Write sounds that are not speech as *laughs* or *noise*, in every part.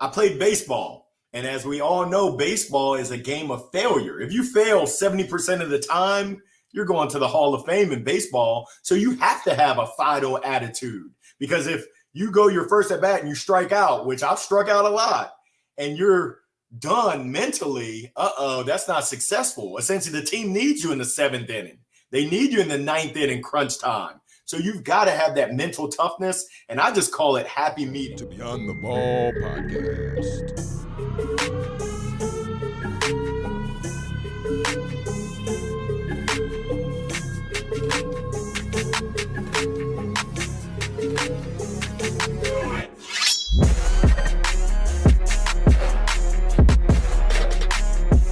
I played baseball. And as we all know, baseball is a game of failure. If you fail 70% of the time, you're going to the Hall of Fame in baseball. So you have to have a Fido attitude because if you go your first at bat and you strike out, which I've struck out a lot, and you're done mentally, uh oh, that's not successful. Essentially, the team needs you in the seventh inning, they need you in the ninth inning crunch time. So you've got to have that mental toughness. And I just call it happy meat. To Beyond the Ball podcast.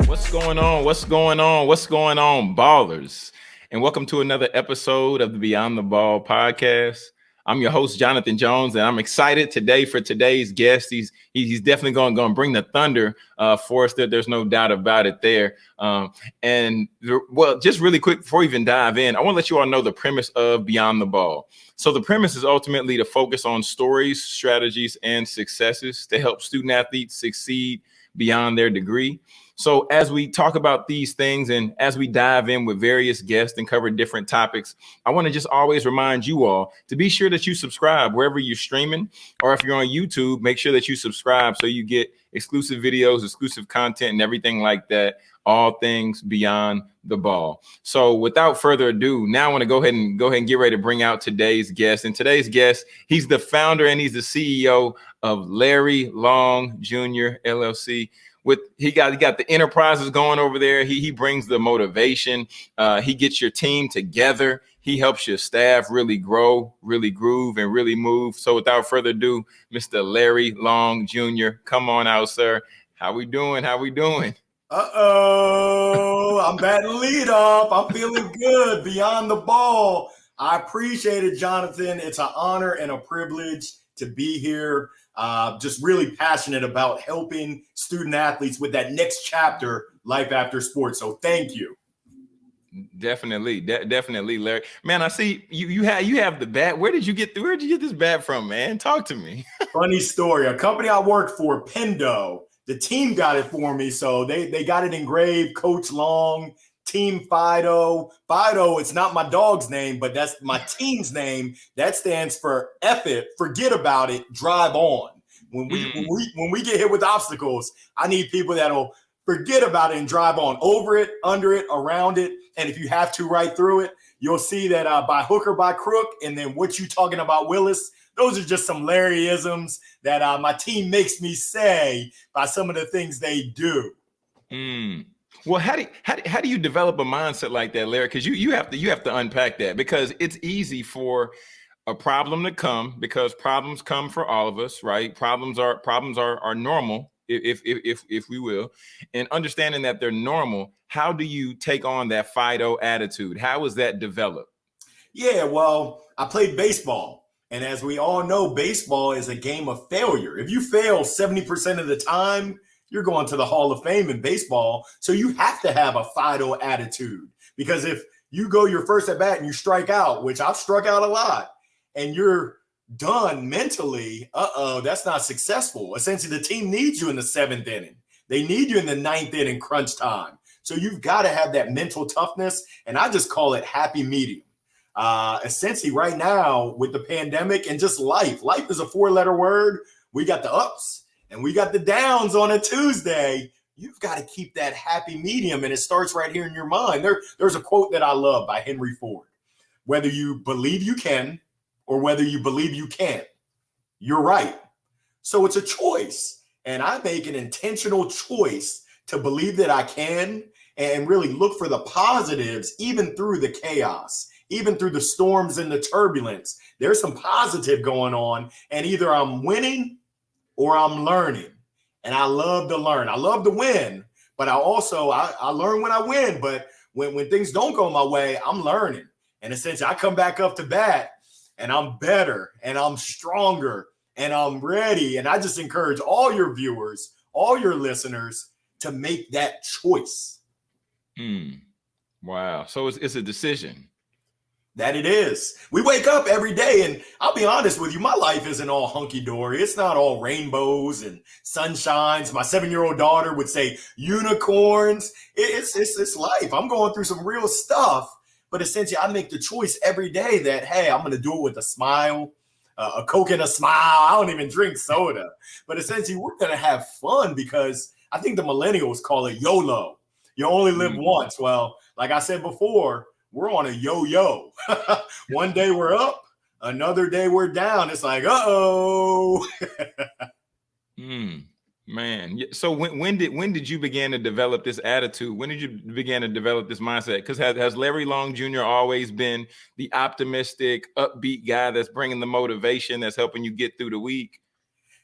What's going on? What's going on? What's going on, ballers? And welcome to another episode of the Beyond the Ball podcast. I'm your host, Jonathan Jones, and I'm excited today for today's guest. He's he's definitely going, going to bring the thunder uh, for us. There, there's no doubt about it there. Um, and well, just really quick before we even dive in, I want to let you all know the premise of Beyond the Ball. So the premise is ultimately to focus on stories, strategies, and successes to help student athletes succeed beyond their degree. So, as we talk about these things and as we dive in with various guests and cover different topics, I want to just always remind you all to be sure that you subscribe wherever you're streaming, or if you're on YouTube, make sure that you subscribe so you get exclusive videos, exclusive content, and everything like that. All things beyond the ball. So, without further ado, now I want to go ahead and go ahead and get ready to bring out today's guest. And today's guest, he's the founder and he's the CEO of Larry Long Jr. LLC with he got he got the enterprises going over there. He he brings the motivation. Uh, he gets your team together. He helps your staff really grow, really groove, and really move. So without further ado, Mr. Larry Long Jr., come on out, sir. How we doing? How we doing? Uh oh, I'm *laughs* batting lead off. I'm feeling good beyond the ball. I appreciate it, Jonathan. It's an honor and a privilege to be here. Uh, just really passionate about helping student athletes with that next chapter, life after sports. So thank you. Definitely, de- definitely, Larry. Man, I see you. You have you have the bat. Where did you get? Where did you get this bat from, man? Talk to me. *laughs* Funny story. A company I worked for, Pendo. The team got it for me, so they they got it engraved. Coach Long Team Fido. Fido, it's not my dog's name, but that's my *laughs* team's name. That stands for F it, forget about it, drive on. When we, mm. when we when we get hit with obstacles, I need people that'll forget about it and drive on over it, under it, around it. And if you have to right through it, you'll see that uh, by hook or by crook. And then what you talking about, Willis? Those are just some Larryisms that uh, my team makes me say by some of the things they do. Mm. Well, how do you, how, how do you develop a mindset like that, Larry? Because you you have to you have to unpack that because it's easy for a problem to come because problems come for all of us, right? Problems are problems are are normal, if if if if we will, and understanding that they're normal. How do you take on that Fido attitude? How is that developed? Yeah, well, I played baseball. And as we all know, baseball is a game of failure. If you fail 70% of the time, you're going to the Hall of Fame in baseball. So you have to have a Fido attitude because if you go your first at bat and you strike out, which I've struck out a lot, and you're done mentally, uh oh, that's not successful. Essentially, the team needs you in the seventh inning, they need you in the ninth inning crunch time. So you've got to have that mental toughness. And I just call it happy medium. Uh, essentially, right now with the pandemic and just life, life is a four letter word. We got the ups and we got the downs on a Tuesday, you've got to keep that happy medium. And it starts right here in your mind. There, there's a quote that I love by Henry Ford whether you believe you can or whether you believe you can't, you're right. So it's a choice. And I make an intentional choice to believe that I can and really look for the positives, even through the chaos, even through the storms and the turbulence. There's some positive going on. And either I'm winning or I'm learning. And I love to learn. I love to win, but I also I, I learn when I win. But when, when things don't go my way, I'm learning. And essentially I come back up to bat and I'm better and I'm stronger and I'm ready. And I just encourage all your viewers, all your listeners to make that choice. Mm. Wow. So it's, it's a decision. That it is. We wake up every day, and I'll be honest with you, my life isn't all hunky dory. It's not all rainbows and sunshines. My seven year old daughter would say unicorns. It's, it's it's life. I'm going through some real stuff, but essentially, I make the choice every day that hey, I'm going to do it with a smile, uh, a coke and a smile. I don't even drink soda, but essentially, we're going to have fun because I think the millennials call it YOLO. You only live mm-hmm. once. Well, like I said before we're on a yo-yo. *laughs* One day we're up, another day we're down. It's like, uh-oh. *laughs* Hmm. Man, so when, when did when did you begin to develop this attitude? When did you begin to develop this mindset? Because has, has Larry Long Jr. always been the optimistic, upbeat guy that's bringing the motivation, that's helping you get through the week?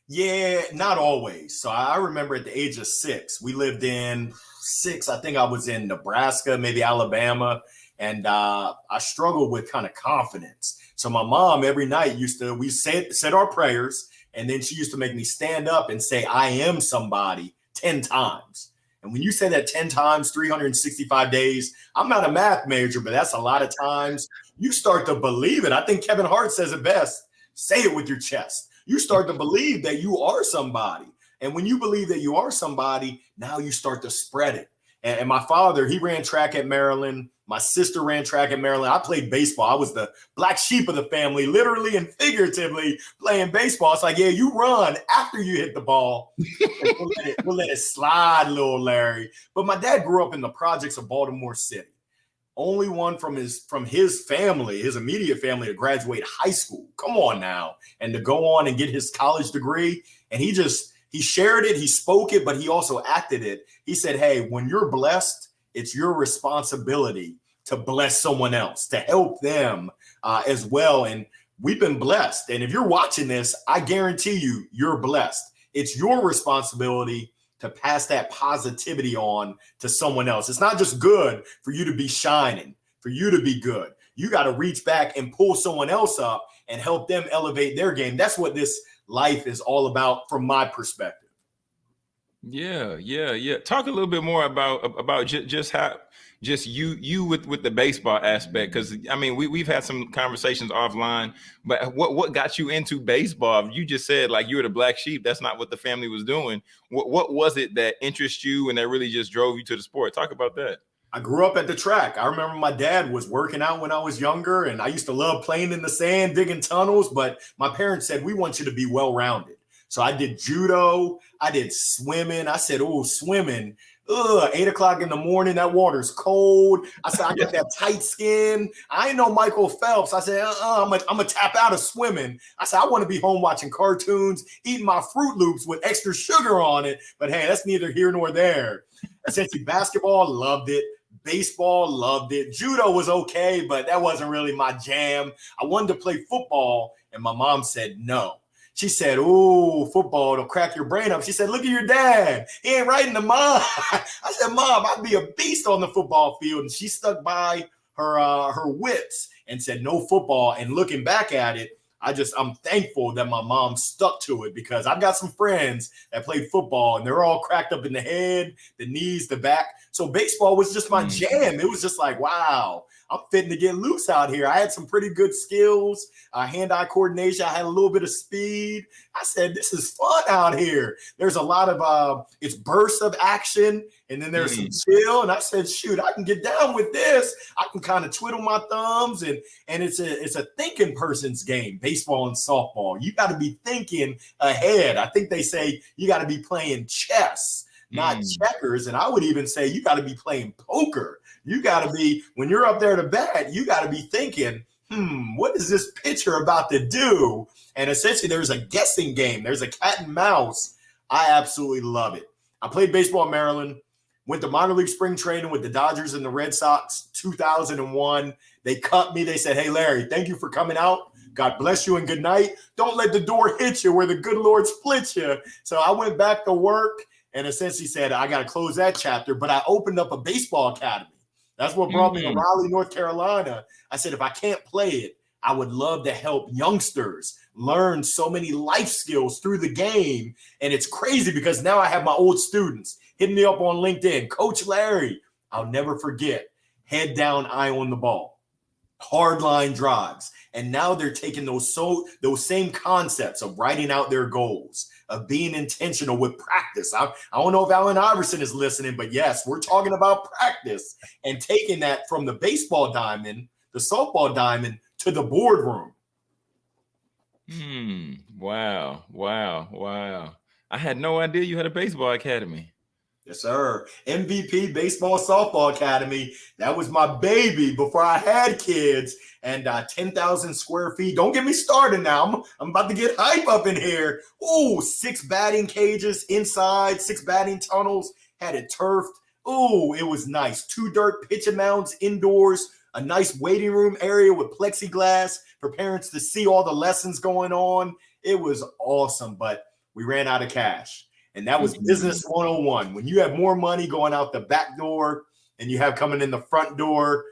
Yeah, not always. So I remember at the age of six, we lived in six. I think I was in Nebraska, maybe Alabama, and uh, I struggled with kind of confidence. So my mom every night used to we said said our prayers, and then she used to make me stand up and say I am somebody ten times. And when you say that 10 times, 365 days, I'm not a math major, but that's a lot of times. You start to believe it. I think Kevin Hart says it best say it with your chest. You start to believe that you are somebody. And when you believe that you are somebody, now you start to spread it. And, and my father, he ran track at Maryland. My sister ran track at Maryland. I played baseball. I was the black sheep of the family, literally and figuratively playing baseball. It's like, yeah, you run after you hit the ball. *laughs* we'll, let it, we'll let it slide, little Larry. But my dad grew up in the projects of Baltimore City. Only one from his from his family, his immediate family, to graduate high school. Come on now, and to go on and get his college degree. And he just he shared it, he spoke it, but he also acted it. He said, "Hey, when you're blessed." it's your responsibility to bless someone else, to help them uh, as well. And we've been blessed. And if you're watching this, I guarantee you, you're blessed. It's your responsibility to pass that positivity on to someone else. It's not just good for you to be shining, for you to be good. You got to reach back and pull someone else up and help them elevate their game. That's what this life is all about from my perspective. Yeah, yeah, yeah. Talk a little bit more about about just, just how just you you with with the baseball aspect because I mean we we've had some conversations offline, but what what got you into baseball? You just said like you were the black sheep. That's not what the family was doing. What what was it that interests you and that really just drove you to the sport? Talk about that. I grew up at the track. I remember my dad was working out when I was younger, and I used to love playing in the sand, digging tunnels. But my parents said we want you to be well rounded. So I did judo, I did swimming. I said, oh, swimming. Ugh, eight o'clock in the morning, that water's cold. I said, I got that *laughs* tight skin. I ain't no Michael Phelps. I said, uh-uh, I'm gonna I'm tap out of swimming. I said, I want to be home watching cartoons, eating my Fruit Loops with extra sugar on it. But hey, that's neither here nor there. Essentially, basketball, loved it. Baseball, loved it. Judo was okay, but that wasn't really my jam. I wanted to play football, and my mom said no. She said, "Ooh, football, it'll crack your brain up." She said, "Look at your dad. He ain't right in the mom." *laughs* I said, "Mom, I'd be a beast on the football field." And she stuck by her uh, her wits and said, "No football." And looking back at it, I just I'm thankful that my mom stuck to it because I've got some friends that played football and they're all cracked up in the head, the knees, the back. So baseball was just my mm. jam. It was just like, wow, I'm fitting to get loose out here. I had some pretty good skills, uh, hand-eye coordination. I had a little bit of speed. I said, this is fun out here. There's a lot of uh, it's bursts of action, and then there's mm. some chill. And I said, shoot, I can get down with this. I can kind of twiddle my thumbs, and and it's a it's a thinking person's game, baseball and softball. You got to be thinking ahead. I think they say you got to be playing chess not mm. checkers. And I would even say you got to be playing poker. You got to be, when you're up there to bat, you got to be thinking, hmm, what is this pitcher about to do? And essentially, there's a guessing game, there's a cat and mouse. I absolutely love it. I played baseball in Maryland, went to minor league spring training with the Dodgers and the Red Sox 2001. They cut me. They said, Hey, Larry, thank you for coming out. God bless you and good night. Don't let the door hit you where the good Lord splits you. So I went back to work and essentially said, I got to close that chapter. But I opened up a baseball academy. That's what brought mm-hmm. me to mm-hmm. Raleigh, North Carolina. I said, if I can't play it, I would love to help youngsters learn so many life skills through the game. And it's crazy because now I have my old students hitting me up on LinkedIn. Coach Larry, I'll never forget, head down, eye on the ball. hard line drives. And now they're taking those so those same concepts of writing out their goals, of being intentional with practice. I, I don't know if Allen Iverson is listening, but yes, we're talking about practice and taking that from the baseball diamond, the softball diamond, to the boardroom. Hmm. Wow. Wow. Wow. I had no idea you had a baseball academy. Yes, sir. MVP Baseball Softball Academy. That was my baby before I had kids. And uh, 10,000 square feet. Don't get me started now. I'm, I'm about to get hype up in here. Oh, six batting cages inside, six batting tunnels. Had it turfed. Oh, it was nice. Two dirt pitching mounds indoors. A nice waiting room area with plexiglass for parents to see all the lessons going on. It was awesome, but we ran out of cash. And that was business 101. When you have more money going out the back door and you have coming in the front door,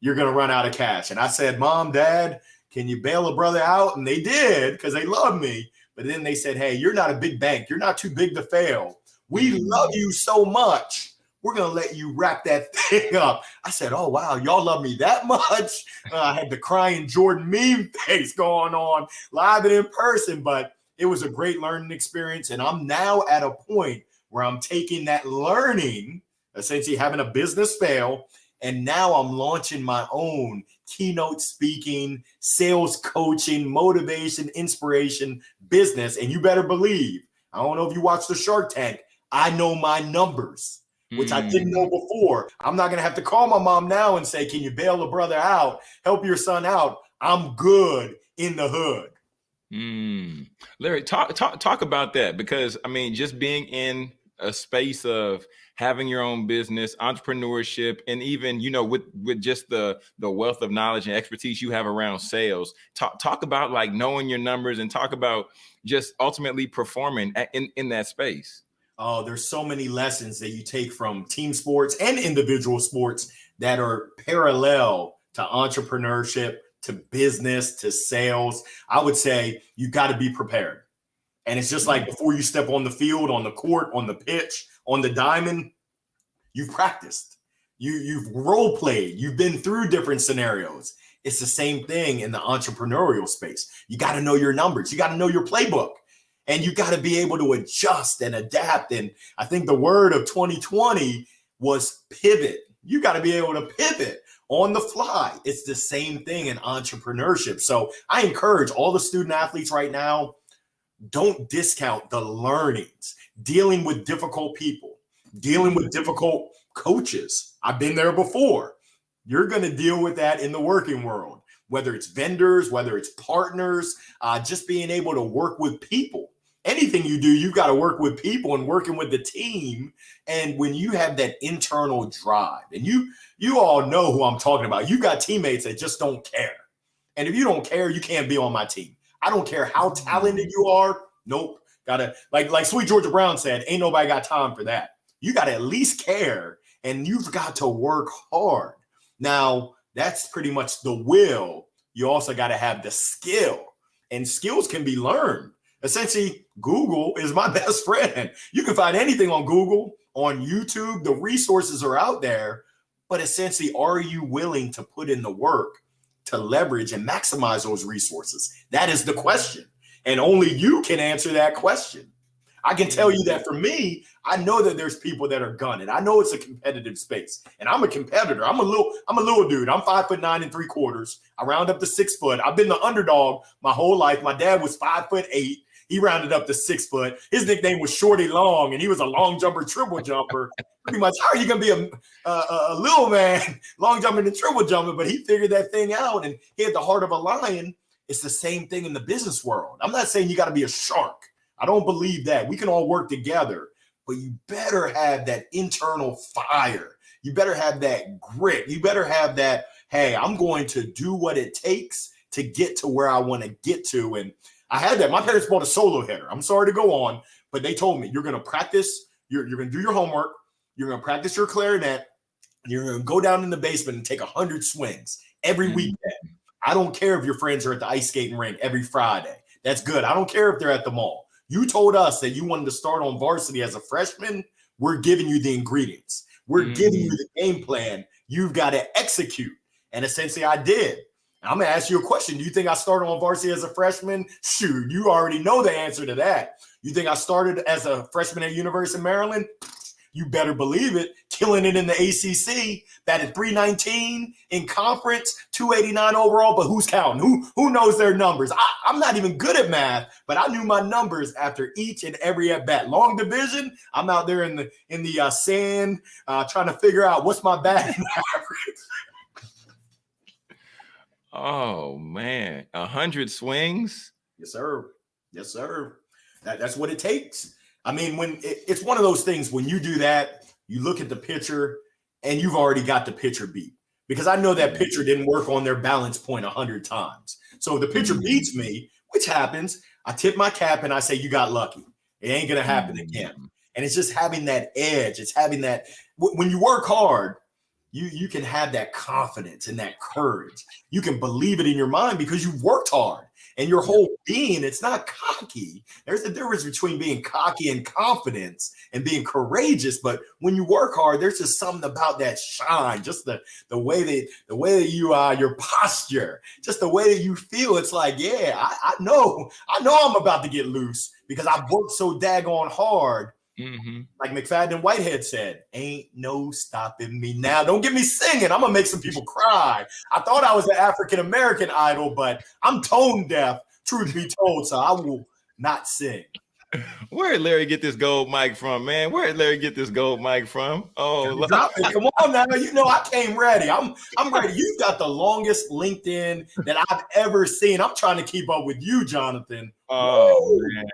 you're going to run out of cash. And I said, Mom, Dad, can you bail a brother out? And they did because they love me. But then they said, Hey, you're not a big bank. You're not too big to fail. We love you so much. We're going to let you wrap that *laughs* thing up. I said, Oh, wow. Y'all love me that much. Uh, I had the crying Jordan meme *laughs* face going on live and in person. But it was a great learning experience. And I'm now at a point where I'm taking that learning, essentially having a business fail, and now I'm launching my own keynote speaking, sales coaching, motivation, inspiration business. And you better believe, I don't know if you watch the Shark Tank, I know my numbers, which mm. I didn't know hmm. before. I'm not going to have to call my mom now and say, Can you bail a brother out? Help your son out. I'm good in the hood. Mm. Larry, talk talk talk about that because I mean, just being in a space of having your own business, entrepreneurship, and even you know with with just the the wealth of knowledge and expertise you have around sales. Talk talk about like knowing your numbers and talk about just ultimately performing in in that space. Oh, there's so many lessons that you take from team sports and individual sports that are parallel to entrepreneurship to business to sales, I would say you got to be prepared. And it's just like mm-hmm. before you step on the field, on the court, on the pitch, on the diamond, you've practiced. You you've role played. You've been through different scenarios. It's the same thing in the entrepreneurial space. You got to know your numbers. You got to know your playbook. And you got to be able to adjust and adapt. And I think the word of 2020 was pivot. You got to be able to pivot on the fly. It's the same thing in entrepreneurship. So I encourage all the student athletes right now don't discount the learnings, dealing with difficult people, dealing with difficult coaches. I've been there before. You're going to deal with that in the working world, whether it's vendors, whether it's partners, uh, just being able to work with people anything you do, you got to work with people and working with the team. And when you have that internal drive, and you you all know who I'm talking about, you got teammates that just don't care. And if you don't care, you can't be on my team. I don't care how talented mm. you are. Nope. Gotta like like Sweet Georgia Brown said, ain't nobody got time for that. You got to at least care, and you've got to work hard. Now that's pretty much the will. You also got to have the skill, and skills can be learned essentially Google is my *laughs* best friend. You can find anything on Google, on YouTube. The resources are out there, but essentially, are you willing to put in the work to leverage and maximize those resources? That is the question. And only you can answer that question. I can tell you that for me, I know that there's people that are gunning. I know it's a competitive space, and I'm a competitor. I'm a little, I'm a little dude. I'm five foot nine and three quarters. I round up to six foot. I've been the underdog my whole life. My dad was five foot eight. He rounded up to six foot. His nickname was Shorty Long, and he was a long jumper, triple jumper. Pretty much, how are you going to be a, a, a little man, *laughs* long jumping and triple jumping? But he figured that thing out, and he had the heart of a lion. It's the same thing in the business world. I'm not saying you got to be a shark. I don't believe that. We can all work together, but you better have that internal fire. You better have that grit. You better have that, hey, I'm going to do what it takes to get to where I want to get to. And I had that. My parents bought a solo header. I'm sorry to go on, but they told me you're going to practice, you're, you're going to do your homework, you're going to practice your clarinet, and you're going to go down in the basement and take 100 swings every mm-hmm. weekend. I don't care if your friends are at the ice skating rink every Friday. That's good. I don't care if they're at the mall. You told us that you wanted to start on varsity as a freshman. We're giving you the ingredients. We're mm-hmm. giving you the game plan. You've got to execute. And essentially, I did. I'm gonna ask you a question. Do you think I started on varsity as a freshman? Shoot, you already know the answer to that. You think I started as a freshman at University of Maryland? You better believe it. Killing it in the ACC, batted 319 in conference, 289 overall. But who's counting? Who who knows their numbers? I, I'm not even good at math, but I knew my numbers after each and every at bat. Long division, I'm out there in the in the uh, sand uh, trying to figure out what's my batting *laughs* average. Oh man, a hundred swings. Yes, sir. Yes, sir. That, that's what it takes. I mean, when it, it's one of those things, when you do that, you look at the pitcher and you've already got the pitcher beat because I know that pitcher didn't work on their balance point a hundred times. So the pitcher Mhm. beats me, which happens. I tip my cap and I say, "You got lucky. It ain't gonna happen again." And it's just having that edge. It's having that wh- when you work hard, you you can have that confidence and that courage. You can believe it in your mind because you've worked hard and your whole being. It's not cocky. There's a difference between being cocky and confidence and being courageous. But when you work hard, there's just something about that shine, just the the way that the way that you are, your posture, just the way that you feel. It's like, yeah, I, I know, I know I'm about to get loose because I've worked so daggone hard Mhm. like McFadden Whitehead said, ain't no stopping me now. Don't get me singing. I'm gonna make some people cry. I thought I was an African American idol, but I'm tone deaf, truth be told, so I will not sing. *laughs* Where did Larry get this gold mic from, man? Where did Larry get this gold mic from? Oh, Come on now. You know I came ready. I'm I'm ready. You've got the longest LinkedIn that I've ever seen. I'm trying to keep up with you, Jonathan. oh Woo! man.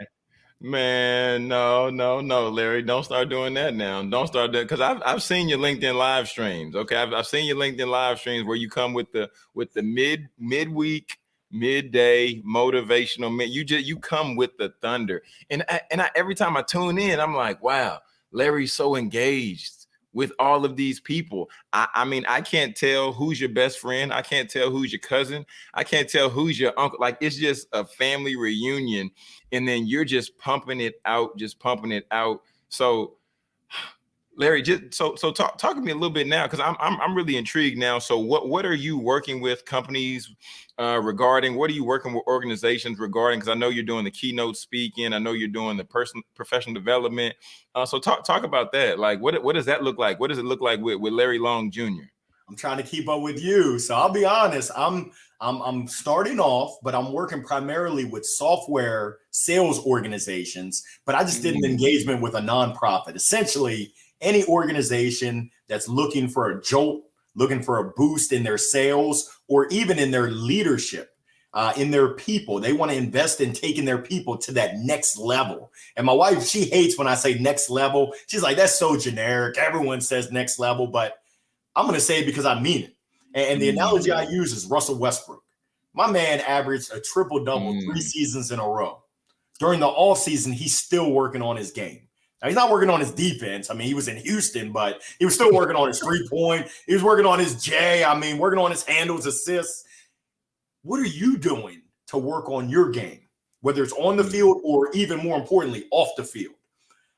Man, no, no, no, Larry, don't start doing that now. Don't start that because I've I've seen your LinkedIn live streams. Okay, I've, I've seen your LinkedIn live streams where you come with the with the mid midweek, midday motivational. Mid, you just you come with the thunder, and I, and I, every time I tune in, I'm like, wow, Larry's so engaged with all of these people. I, I mean, I can't tell who's your best friend. I can't tell who's your cousin. I can't tell who's your uncle. Like it's just a family reunion and then you're just pumping it out, just pumping it out. So, Larry, just so so talk talk to me a little bit now because I'm, I'm I'm really intrigued now. So, what what are you working with companies uh, regarding? What are you working with organizations regarding? Because I know you're doing the keynote speaking. I know you're doing the person professional development. Uh, so talk talk about that. Like, what what does that look like? What does it look like with with Larry Long Jr.? I'm trying to keep up with you. So I'll be honest, I'm I'm I'm starting off, but I'm working primarily with software sales organizations, but I just did an Mm. engagement with a nonprofit. Essentially, any organization that's looking for a jolt, looking for a boost in their sales or even in their leadership. Uh, in their people, they want to invest in taking their people to that next level. And my wife, she hates when I say next level. She's like, "That's so generic." Everyone says next level, but I'm going to say it because I mean it. And, and the Mm. analogy I use is Russell Westbrook. My man averaged a triple double Mm. three seasons in a row. During the off season, he's still working on his game. Now, he's not working on his defense. I mean, he was in Houston, but he was still working on his three point. He was working on his J. I mean, working on his handles, assists. What are you doing to work on your game, whether it's on the field or even more importantly, off the field?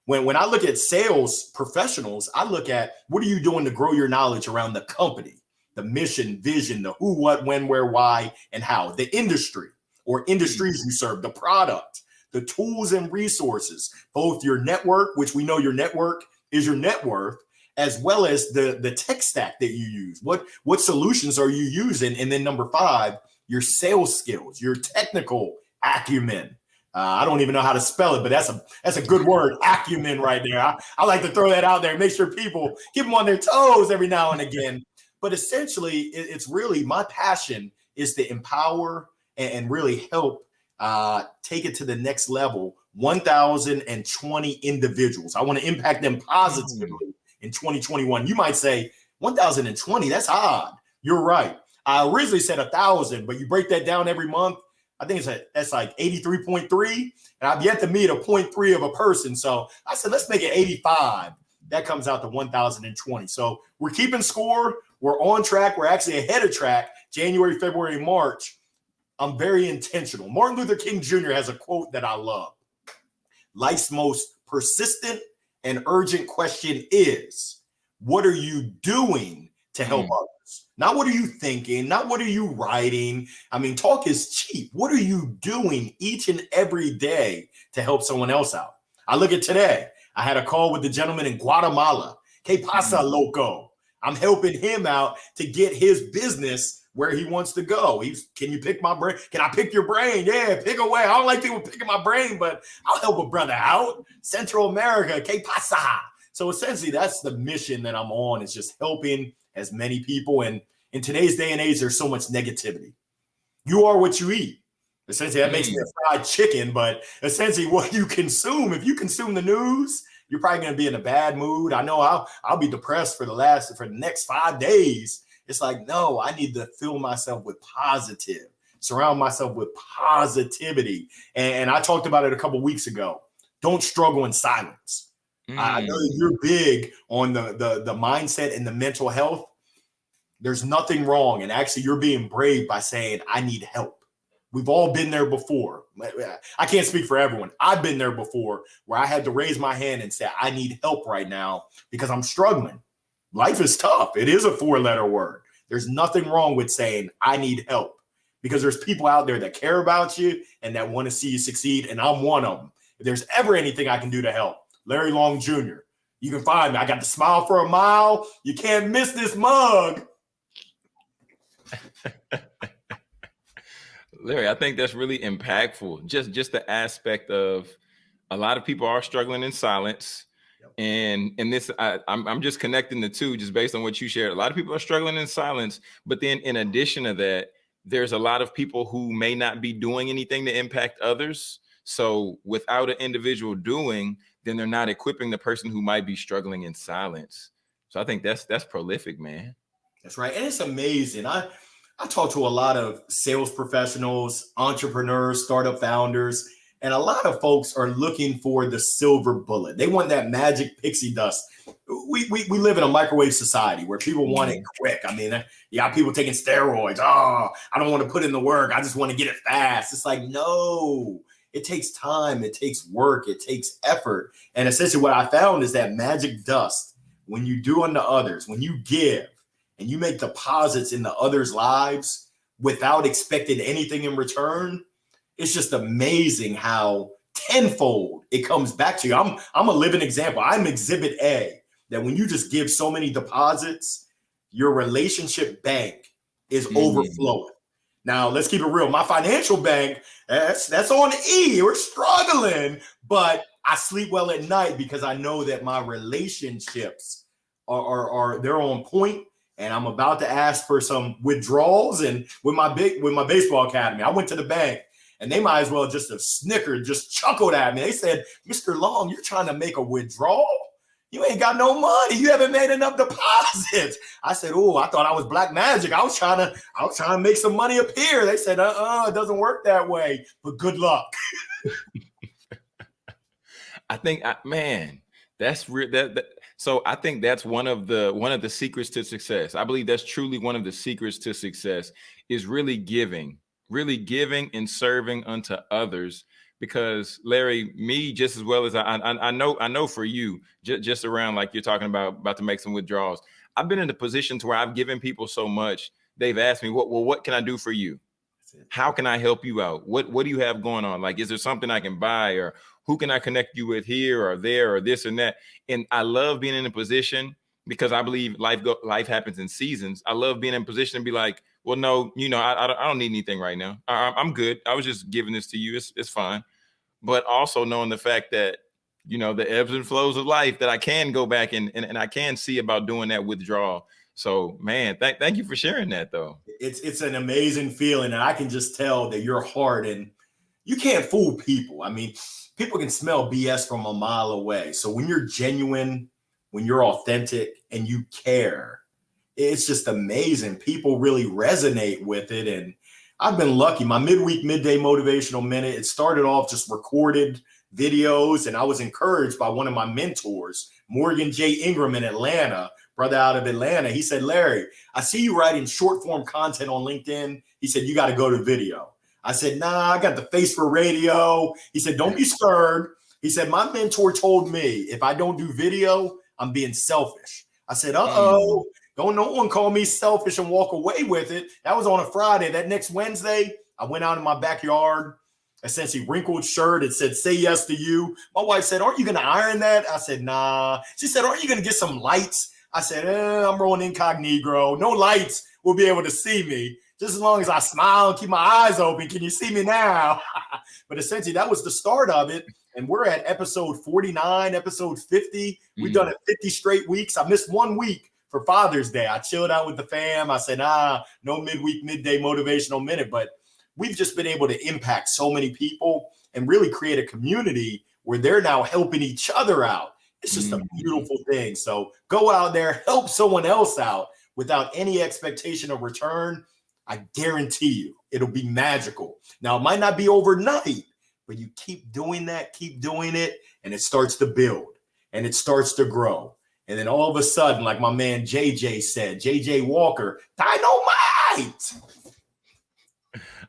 When when I look at sales professionals, I look at what are you doing to grow your knowledge around the company, the mission, vision, the who, what, when, where, why, and how, the industry or industries you serve, the product, the tools and resources, both your network, which we know your network is your net worth, as well as the the tech stack that you use. What what solutions are you using? And then number five, your sales skills, your technical acumen. Uh, I don't even know how to spell it, but that's a that's a good word, acumen, right there. I, I like to throw that out there, make sure people keep them on their toes every now and again. But essentially, it, it's really my passion is to empower and, and really help uh, take it to the next level. 1,020 individuals. I want to impact them positively in 2021. You might say 1,020. That's odd. You're right. I originally said a thousand, but you break that down every month. I think it's a, that's like 83.3, and I've yet to meet a 0.3 of a person. So I said, let's make it 85. That comes out to 1,020. So we're keeping score. We're on track. We're actually ahead of track. January, February, March. I'm very intentional. Martin Luther King Jr. has a quote that I love. Life's most persistent and urgent question is, what are you doing to help Mm. others? Not what are you thinking, not what are you writing. I mean, talk is cheap. What are you doing each and every day to help someone else out? I look at today. I had a call with the gentleman in Guatemala. Que pasa, mm-hmm. loco? I'm helping him out to get his business where he wants to go. He's, can you pick my brain? Can I pick your brain? Yeah, pick away. I don't like people picking my brain, but I'll help a brother out. Central America, que pasa? So essentially, that's the mission that I'm on. Is just helping as many people. And in today's day and age, there's so much negativity. You are what you eat. Essentially, that makes me a mm. fried chicken, but essentially, *laughs* what you consume. If you consume the news, you're probably going to be in a bad mood. I know I'll I'll be depressed for the last for the next five days. It's like no, I need to fill myself with positive, surround myself with positivity. And, and I talked about it a couple weeks ago. Don't struggle in silence. Mm. I know you're big on the, the the mindset and the mental health. There's nothing wrong, and actually, you're being brave by saying, "I need help." We've all been there before. I can't speak for everyone. I've been there before where I had to raise my hand and say, I need help right now because I'm struggling. Life is tough. It is a four letter word. There's nothing wrong with saying, I need help because there's people out there that care about you and that want to see you succeed. And I'm one of them. If there's ever anything I can do to help, Larry Long Jr., you can find me. I got the smile for a mile. You can't miss this mug. *laughs* Larry, I think that's really impactful. Just just the aspect of a lot of people are struggling in silence. Yep. And and this I, I'm I'm just connecting the two just based on what you shared. A lot of people are struggling in silence, but then in addition to that, there's a lot of people who may not be doing anything to impact others. So without an individual doing, then they're not equipping the person who might be struggling in silence. So I think that's that's prolific, man. That's right. And it's amazing. I I talk to a lot of sales professionals, entrepreneurs, startup founders, and a lot of folks are looking for the silver bullet. They want that magic pixie dust. We, we, we live in a microwave society where people want it mm-hmm. quick. I mean, you got people taking steroids. Oh, I don't want to put in the work. I just want to get it fast. It's like, no, it takes time, it takes work, it takes effort. And essentially, what I found is that magic dust, when you do unto others, when you give, and you make deposits in the others' lives without expecting anything in return, it's just amazing how tenfold it comes back to you. I'm I'm a living example. I'm exhibit A that when you just give so many deposits, your relationship bank is mm-hmm. overflowing. Now, let's keep it real. My financial bank, that's that's on E. We're struggling, but I sleep well at night because I know that my relationships are, are, are they're on point and I'm about to ask for some withdrawals. And with my big with my baseball academy, I went to the bank and they might as well just have snickered, just chuckled at me. They said, Mr. Long, you're trying to make a withdrawal? You ain't got no money. You haven't made enough deposits. I said, Oh, I thought I was black magic. I was trying to, I was trying to make some money appear. They said, uh-uh, it doesn't work that way. But good luck. *laughs* I think man, that's real that, that so I think that's one of the one of the secrets to success. I believe that's truly one of the secrets to success is really giving, really giving and serving unto others. Because Larry, me just as well as I, I, I know, I know for you, just, just around like you're talking about about to make some withdrawals. I've been in a position to where I've given people so much. They've asked me, "What? Well, what can I do for you? How can I help you out? What What do you have going on? Like, is there something I can buy, or who can I connect you with here or there or this and that? And I love being in a position because I believe life go, life happens in seasons. I love being in a position to be like, well, no, you know, I, I don't need anything right now. I, I'm good. I was just giving this to you. It's, it's fine. But also knowing the fact that, you know, the ebbs and flows of life that I can go back and, and, and I can see about doing that withdrawal. So man, thank thank you for sharing that though. It's it's an amazing feeling, and I can just tell that your heart and you can't fool people. I mean, people can smell BS from a mile away. So when you're genuine, when you're authentic and you care, it's just amazing. People really resonate with it. And I've been lucky. My midweek, midday motivational minute, it started off just recorded videos. And I was encouraged by one of my mentors, Morgan J. Ingram in Atlanta, brother out of Atlanta. He said, Larry, I see you writing short form content on LinkedIn. He said, you got to go to video. I said, nah, I got the face for radio. He said, don't be scared. He said, my mentor told me if I don't do video, I'm being selfish. I said, uh oh, don't no one call me selfish and walk away with it. That was on a Friday. That next Wednesday, I went out in my backyard, essentially wrinkled shirt. It said, say yes to you. My wife said, aren't you going to iron that? I said, nah. She said, aren't you going to get some lights? I said, eh, I'm rolling incognito. No lights will be able to see me. Just as long as I smile and keep my eyes open. Can you see me now? *laughs* but essentially, that was the start of it. And we're at episode 49, episode 50. We've mm. done it 50 straight weeks. I missed one week for Father's Day. I chilled out with the fam. I said, ah, no midweek, midday motivational minute. But we've just been able to impact so many people and really create a community where they're now helping each other out. It's just mm. a beautiful thing. So go out there, help someone else out without any expectation of return. I guarantee you it'll be magical. Now, it might not be overnight, but you keep doing that, keep doing it, and it starts to build and it starts to grow. And then all of a sudden, like my man JJ said, JJ Walker, dynamite.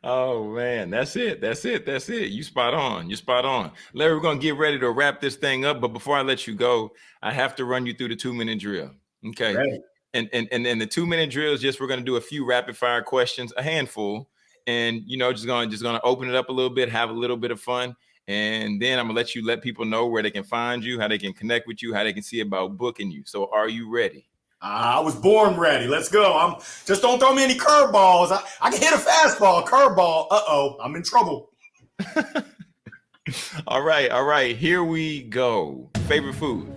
Oh man, that's it. That's it. That's it. You spot on. You spot on. Larry, we're gonna get ready to wrap this thing up. But before I let you go, I have to run you through the two minute drill. Okay. Right. And and and then the two minute drill is just we're gonna do a few rapid fire questions, a handful, and you know, just gonna just gonna open it up a little bit, have a little bit of fun. And then I'm gonna let you let people know where they can find you, how they can connect with you, how they can see about booking you. So are you ready? I was born ready. Let's go. I'm just don't throw me any curveballs. I, I can hit a fastball, curveball. Uh-oh, I'm in trouble. *laughs* all right, all right. Here we go. Favorite food?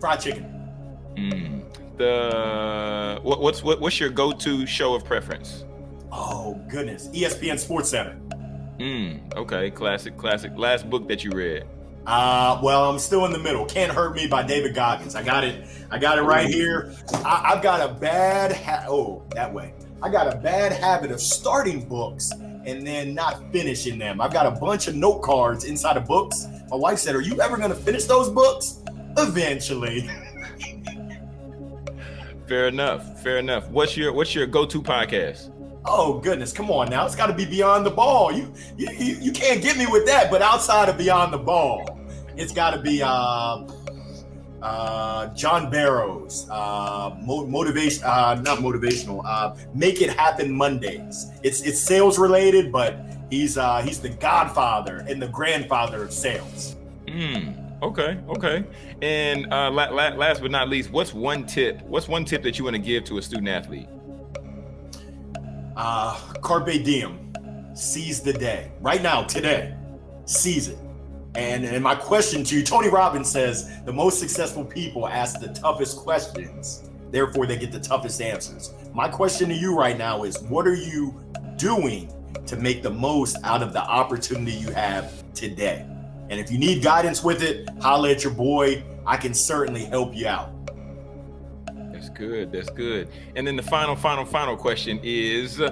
Fried chicken. Mm. The what, what's what, what's your go-to show of preference? Oh goodness, ESPN Sports Center. Mm, okay, classic, classic. Last book that you read? Uh, well, I'm still in the middle. Can't Hurt Me by David Goggins. I got it. I got it right here. I, have got a bad ha- oh that way. I got a bad habit of starting books and then not finishing them. I've got a bunch of note cards inside of books. My wife said, "Are you ever going to finish those books?" Eventually. Fair enough. Fair enough. What's your What's your go to podcast? Oh goodness, come on now! It's got to be beyond the ball. You, you you can't get me with that. But outside of beyond the ball, it's got to be uh, uh, John Barrows, uh, motivation, uh, not motivational. Uh, Make it happen Mondays. It's it's sales related, but he's uh, he's the godfather and the grandfather of sales. Hmm. Okay. Okay. And uh, la- la- last but not least, what's one tip? What's one tip that you want to give to a student athlete? Uh, carpe diem, seize the day. Right now, today, seize it. And, and my question to you, Tony Robbins says the most successful people ask the toughest questions, therefore they get the toughest answers. My question to you right now is what are you doing to make the most out of the opportunity you have today? And if you need guidance with it, holla at your boy. I can certainly help you out good. That's good. And then the final, final, final question is uh,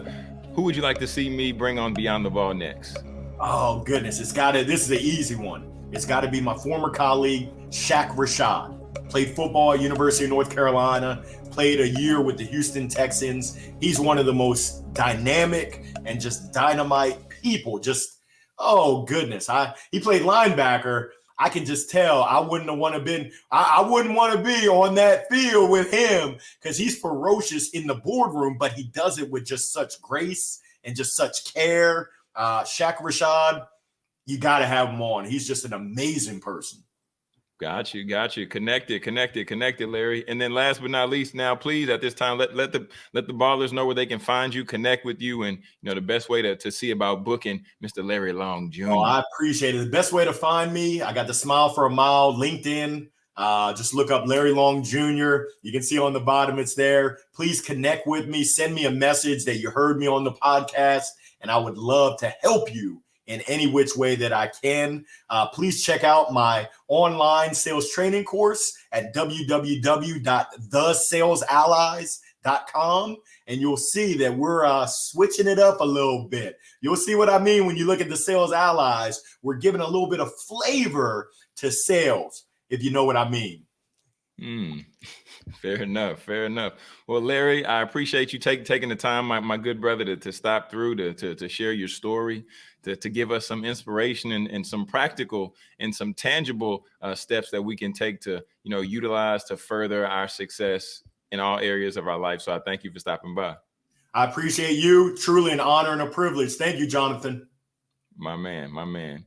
who would you like to see me bring on Beyond the Ball next? Oh, goodness. It's got to, this is an easy one. It's got to be my former colleague, Shaq Rashad. Played football at University of North Carolina, played a year with the Houston Texans. He's one of the most dynamic and just dynamite people. Just, oh, goodness. I He played linebacker I can just tell I wouldn't have want to been I, I wouldn't want to be on that field with him because he's ferocious in the boardroom, but he does it with just such grace and just such care. Uh Shaq Rashad, you got to have him on. He's just an amazing person. Got you, got you. Connected, connected, connected, Larry. And then last but not least, now please at this time let let the let the ballers know where they can find you, connect with you, and you know the best way to, to see about booking Mr. Larry Long Jr. Oh, I appreciate it. The best way to find me, I got the smile for a mile, LinkedIn. Uh, just look up Larry Long Jr. You can see on the bottom it's there. Please connect with me. Send me a message that you heard me on the podcast, and I would love to help you in any which way that I can. Uh, please check out my online sales training course at www.thesalesallies.com. And you'll see that we're uh, switching it up a little bit. You'll see what I mean when you look at the sales allies. We're giving a little bit of flavor to sales, if you know what I mean. Mm, *laughs* fair enough. Fair enough. Well, Larry, I appreciate you take, taking the time, my, my good brother, to, to stop through to, to, to share your story, to, to give us some inspiration and, and some practical and some tangible uh, steps that we can take to, you know, utilize to further our success in all areas of our life. So I thank you for stopping by. I appreciate you. Truly an honor and a privilege. Thank you, Jonathan. My man, my man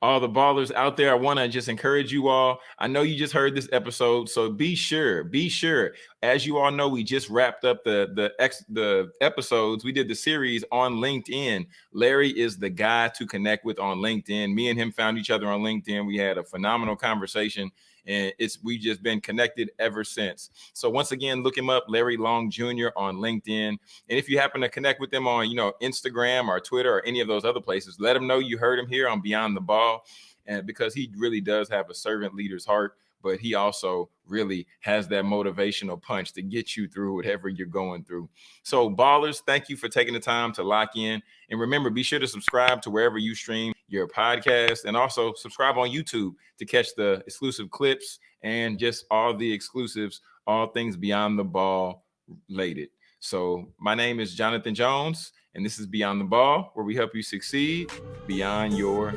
all the ballers out there, I want to just encourage you all. I know you just heard this episode, so be sure, be sure. As you all know, we just wrapped up the the ex the episodes. We did the series on LinkedIn. Larry is the guy to connect with on LinkedIn. Me and him found each other on LinkedIn. We had a phenomenal conversation and it's we've just been connected ever since. So once again, look him up, Larry Long Jr. on LinkedIn. And if you happen to connect with him on, you know, Instagram or Twitter or any of those other places, let him know you heard him here on Beyond the Ball, and because he really does have a servant leader's heart but he also really has that motivational punch to get you through whatever you're going through. So, ballers, thank you for taking the time to lock in. And remember, be sure to subscribe to wherever you stream your podcast and also subscribe on YouTube to catch the exclusive clips and just all the exclusives, all things beyond the ball related. So, my name is Jonathan Jones, and this is Beyond the Ball, where we help you succeed beyond your